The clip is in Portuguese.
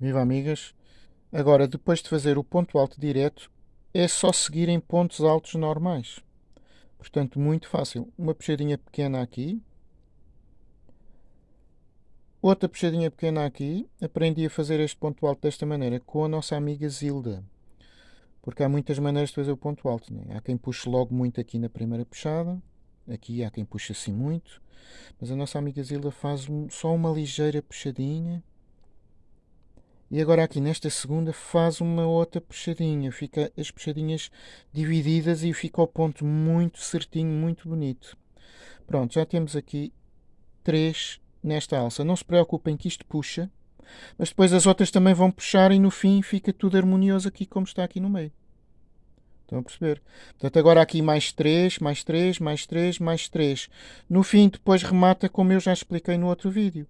Viva amigas! Agora, depois de fazer o ponto alto direto, é só seguir em pontos altos normais. Portanto, muito fácil. Uma puxadinha pequena aqui. Outra puxadinha pequena aqui. Aprendi a fazer este ponto alto desta maneira com a nossa amiga Zilda. Porque há muitas maneiras de fazer o ponto alto. Né? Há quem puxe logo muito aqui na primeira puxada. Aqui há quem puxe assim muito. Mas a nossa amiga Zilda faz só uma ligeira puxadinha e agora aqui nesta segunda faz uma outra puxadinha. Fica as puxadinhas divididas e fica o ponto muito certinho, muito bonito. Pronto, já temos aqui três nesta alça. Não se preocupem que isto puxa, mas depois as outras também vão puxar e no fim fica tudo harmonioso aqui como está aqui no meio. Estão a perceber? Portanto, agora aqui mais 3, mais 3, mais 3, mais 3. No fim, depois remata como eu já expliquei no outro vídeo.